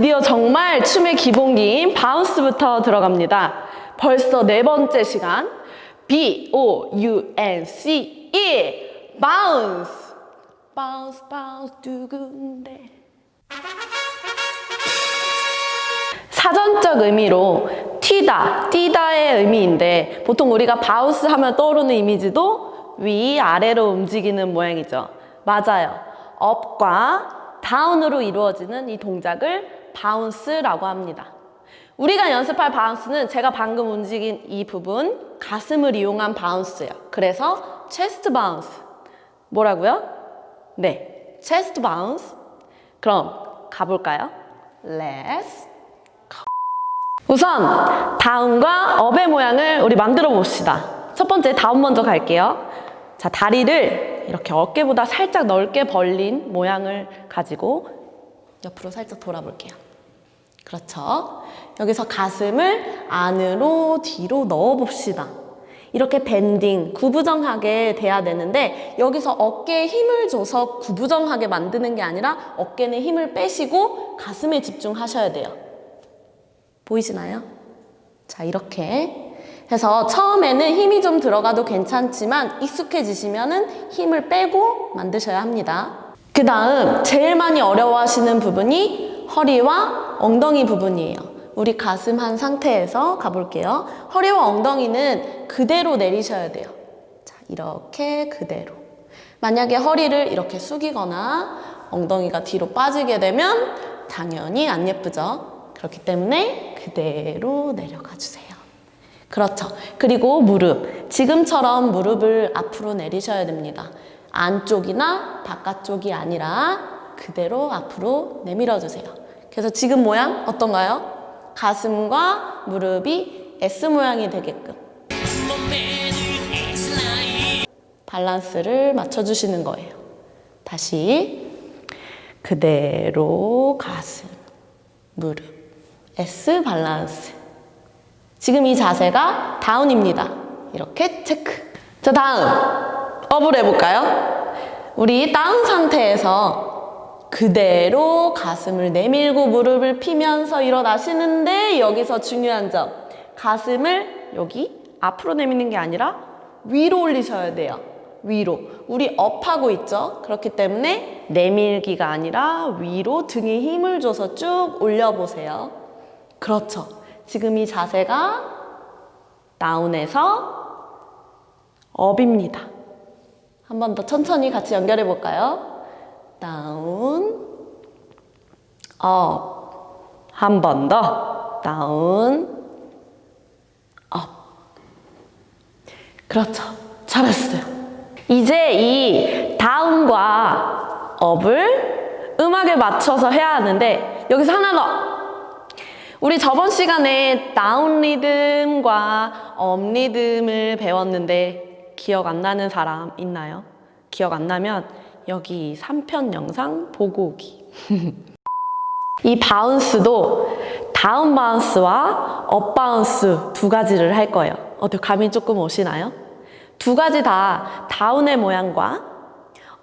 드디어 정말 춤의 기본기인 bounce부터 들어갑니다. 벌써 네 번째 시간. B-O-U-N-C-E bounce bounce bounce 두근대 사전적 의미로 튀다, 뛰다의 의미인데 보통 우리가 bounce 하면 떠오르는 이미지도 위, 아래로 움직이는 모양이죠. 맞아요. up과 down으로 이루어지는 이 동작을 bounce라고 합니다. 우리가 연습할 bounce는 제가 방금 움직인 이 부분, 가슴을 이용한 bounce예요. 그래서 chest bounce. 뭐라고요? 네, chest bounce. 그럼 가볼까요? Let's 우선 down과 up의 모양을 우리 만들어 봅시다. 첫 번째 down 먼저 갈게요. 자, 다리를 이렇게 어깨보다 살짝 넓게 벌린 모양을 가지고 옆으로 살짝 돌아볼게요. 그렇죠. 여기서 가슴을 안으로 뒤로 넣어 봅시다. 이렇게 밴딩, 구부정하게 돼야 되는데 여기서 어깨에 힘을 줘서 구부정하게 만드는 게 아니라 어깨는 힘을 빼시고 가슴에 집중하셔야 돼요. 보이시나요? 자, 이렇게 해서 처음에는 힘이 좀 들어가도 괜찮지만 익숙해지시면 힘을 빼고 만드셔야 합니다. 그 다음 제일 많이 어려워하시는 부분이 허리와 엉덩이 부분이에요. 우리 가슴 한 상태에서 가볼게요. 허리와 엉덩이는 그대로 내리셔야 돼요. 자, 이렇게 그대로. 만약에 허리를 이렇게 숙이거나 엉덩이가 뒤로 빠지게 되면 당연히 안 예쁘죠. 그렇기 때문에 그대로 내려가 주세요. 그렇죠. 그리고 무릎. 지금처럼 무릎을 앞으로 내리셔야 됩니다. 안쪽이나 바깥쪽이 아니라 그대로 앞으로 내밀어 주세요. 그래서 지금 모양 어떤가요? 가슴과 무릎이 S 모양이 되게끔 밸런스를 맞춰주시는 거예요. 다시 그대로 가슴, 무릎, S 밸런스 지금 이 자세가 다운입니다. 이렇게 체크. 자 다음 업을 해볼까요? 우리 다운 상태에서 그대로 가슴을 내밀고 무릎을 피면서 일어나시는데 여기서 중요한 점. 가슴을 여기 앞으로 내미는 게 아니라 위로 올리셔야 돼요. 위로. 우리 up하고 있죠? 그렇기 때문에 내밀기가 아니라 위로 등에 힘을 줘서 쭉 올려보세요. 그렇죠 지금 이 자세가 down에서 up입니다 한 번 더 천천히 같이 연결해 볼까요? down, up. 한 번 더. down, up. 그렇죠. 잘했어요. 이제 이 down과 up을 음악에 맞춰서 해야 하는데 여기서 하나 더. 우리 저번 시간에 down 리듬과 up 리듬을 배웠는데 기억 안 나는 사람 있나요? 기억 안 나면 여기 3편 영상 보고 오기. 이 bounce도 down bounce와 up bounce 두 가지를 할 거예요. 어때 감이 조금 오시나요? 두 가지 다 down의 모양과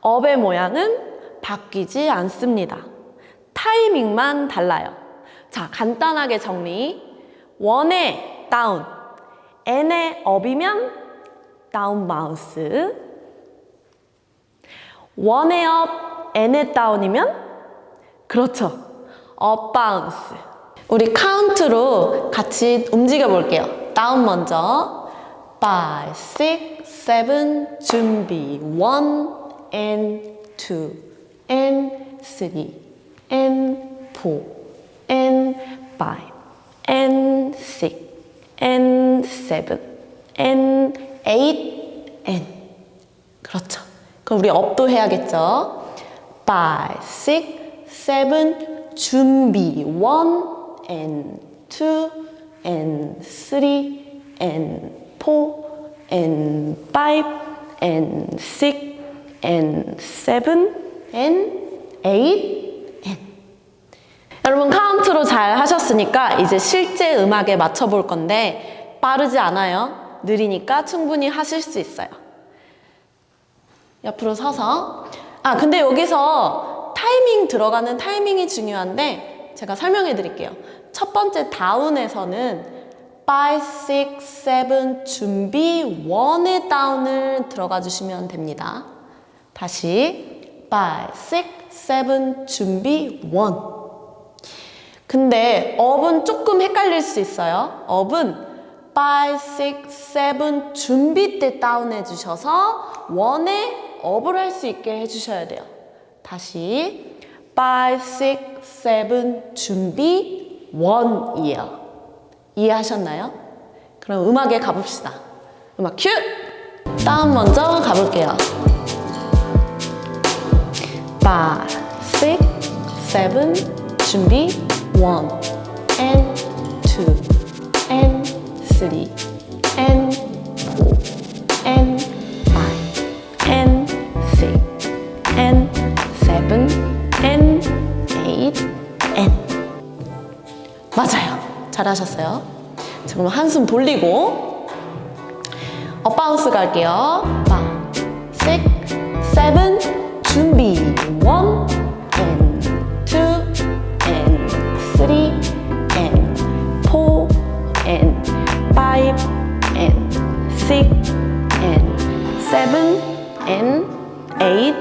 up의 모양은 바뀌지 않습니다. 타이밍만 달라요. 자, 간단하게 정리. 원의 다운, n의 업이면 다운 바운스, 원의 업, n의 다운이면 그렇죠. 업 바운스. 우리 카운트로 같이 움직여 볼게요. 다운 먼저. 5, 6, 7, 준비. 1 and 2 and 3 and 4 and 5 and 6 and 7 and 8 and 그렇죠. 그럼 우리 업도 해야겠죠. 5, 6, 7, 준비 1 and 2 and 3 and 4 and 5 and 6 and 7 and 8 and 여러분 카운트로 잘 하셨으니까 이제 실제 음악에 맞춰 볼 건데 빠르지 않아요. 느리니까 충분히 하실 수 있어요. 옆으로 서서. 아, 근데 여기서 타이밍 들어가는 타이밍이 중요한데 제가 설명해 드릴게요. 첫 번째 다운에서는 5, 6, 7 준비 1의 다운을 들어가 주시면 됩니다. 다시 5, 6, 7 준비 1. 근데 업은 조금 헷갈릴 수 있어요. 업은 5, 6, 7 준비 때 다운해 주셔서 1에 업을 할 수 있게 해주셔야 돼요. 다시 5, 6, 7 준비 1이에요. 이해하셨나요? 그럼 음악에 가봅시다. 음악 큐! 다운 먼저 가볼게요. 5, 6, 7 준비 1 and 2 and 3 and 4 and 5 and 6 and 7 and 8 and 맞아요. 잘하셨어요. 자, 그럼 한숨 돌리고 업바운스 갈게요. 5, 6, 7 준비. 1 and 6 and 7 and 8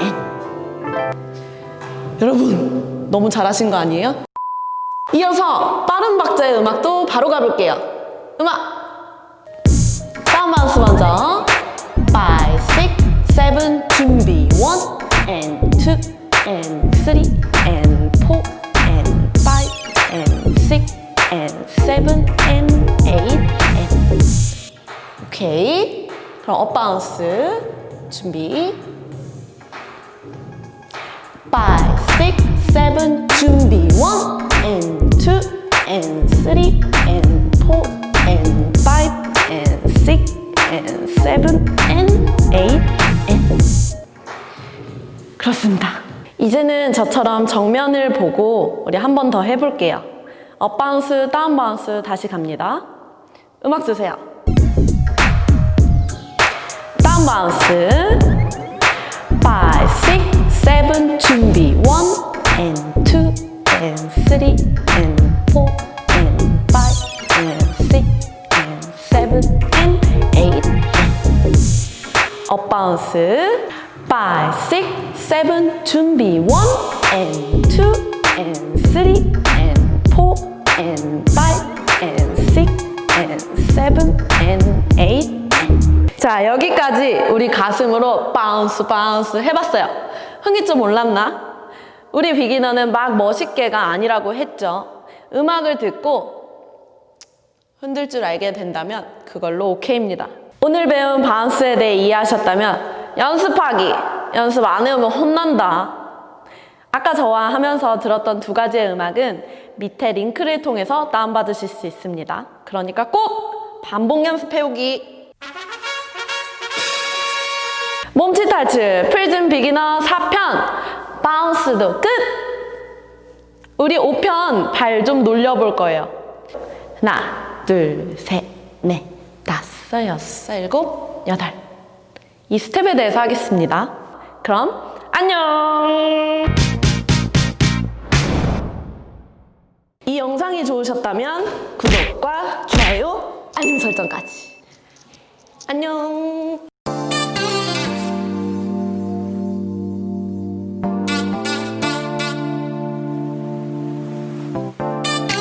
and 여러분 너무 잘하신 거 아니에요? 이어서 빠른 박자의 음악도 바로 가볼게요. 음악! 다운 바운스 먼저 5, 6, 7 준비 그럼 업 바운스 준비 5, 6, 7 준비 1 and 2 and 3 and 4 and 5 and 6 and 7 and 8 and 그렇습니다. 이제는 저처럼 정면을 보고 우리 한 번 더 해볼게요. up bounce, down bounce 다시 갑니다. 음악 주세요. 다운 바운스 5, 6, 7 준비 1 and 2 and 3 and 4 and 5 and 6 and 7 and 8 and 업 바운스 5, 6, 7 준비 1 and 2 and 3 and 4 and 5 and 6 and 7 and 8 and 자 여기까지 우리 가슴으로 바운스 바운스 해봤어요 흥이 좀 올랐나? 우리 비기너는 막 멋있게가 아니라고 했죠 음악을 듣고 흔들 줄 알게 된다면 그걸로 오케이입니다. 오늘 배운 바운스에 대해 이해하셨다면 연습하기! 연습 안 해오면 혼난다. 아까 저와 하면서 들었던 두 가지의 음악은 밑에 링크를 통해서 다운받으실 수 있습니다. 그러니까 꼭 반복 연습해오기! 몸치 탈출 프리즘 beginner 4편 bounce도 끝! 우리 5편 발 좀 놀려볼 거예요. 하나, 둘, 셋, 넷, 다섯, 여섯, 일곱, 여덟. 이 스텝에 대해서 하겠습니다. 그럼 안녕! 이 영상이 좋으셨다면 구독과 좋아요, 알림 설정까지. 안녕!